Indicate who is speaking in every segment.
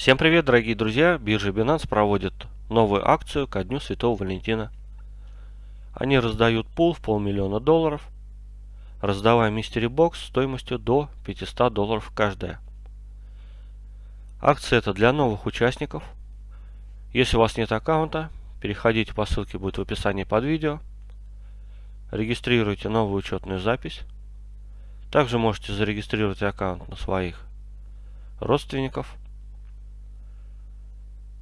Speaker 1: Всем привет, дорогие друзья! Биржа Binance проводит новую акцию ко Дню Святого Валентина. Они раздают пул в полмиллиона долларов, раздавая мистери бокс стоимостью до 500 долларов каждая. Акция это для новых участников. Если у вас нет аккаунта, переходите по ссылке будет в описании под видео. Регистрируйте новую учетную запись. Также можете зарегистрировать аккаунт на своих родственников.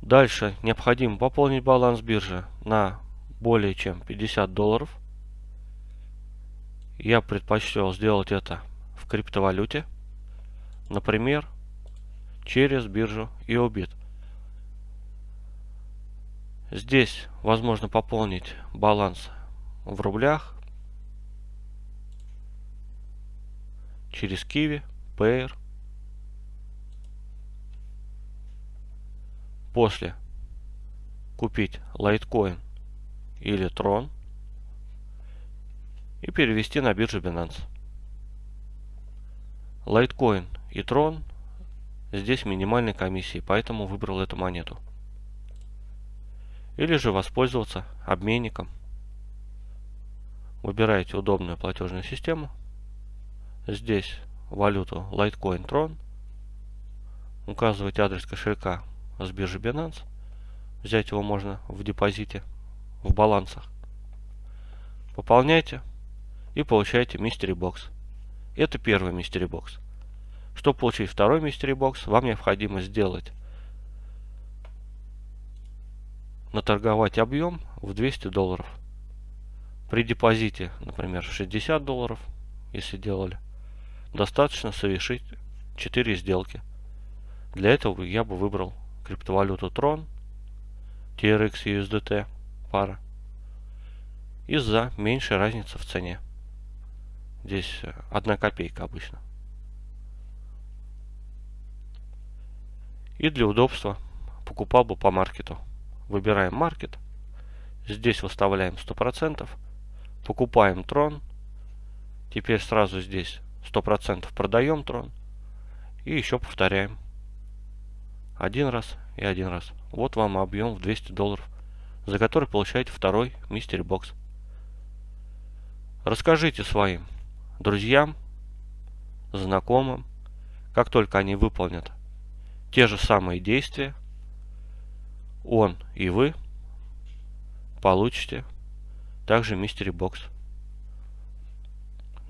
Speaker 1: Дальше необходимо пополнить баланс биржи на более чем 50 долларов. Я предпочел сделать это в криптовалюте. Например, через биржу EOBIT. Здесь возможно пополнить баланс в рублях через Kiwi, Payer После купить Litecoin или Tron и перевести на биржу Binance. Litecoin и Tron здесь минимальной комиссии, поэтому выбрал эту монету. Или же воспользоваться обменником. Выбираете удобную платежную систему. Здесь валюту Litecoin Tron. Указываете адрес кошелька с биржи Binance. Взять его можно в депозите, в балансах. Пополняйте и получаете мистери бокс. Это первый мистери бокс. Чтобы получить второй мистери бокс, вам необходимо сделать наторговать объем в 200 долларов. При депозите, например, 60 долларов, если делали, достаточно совершить 4 сделки. Для этого я бы выбрал криптовалюту Tron, TRX USDT пара, из-за меньшей разницы в цене. Здесь одна копейка обычно. И для удобства покупал бы по маркету. Выбираем маркет. Здесь выставляем 100%. Покупаем трон. Теперь сразу здесь 100% продаем трон. И еще повторяем. Один раз и один раз. Вот вам объем в 200 долларов, за который получаете второй мистери бокс. Расскажите своим друзьям, знакомым, как только они выполнят те же самые действия, он и вы получите также мистери бокс.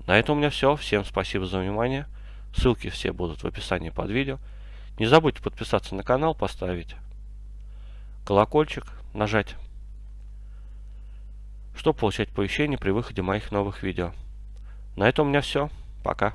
Speaker 1: На этом у меня все. Всем спасибо за внимание. Ссылки все будут в описании под видео. Не забудьте подписаться на канал, поставить колокольчик, нажать, чтобы получать оповещения при выходе моих новых видео. На этом у меня все. Пока.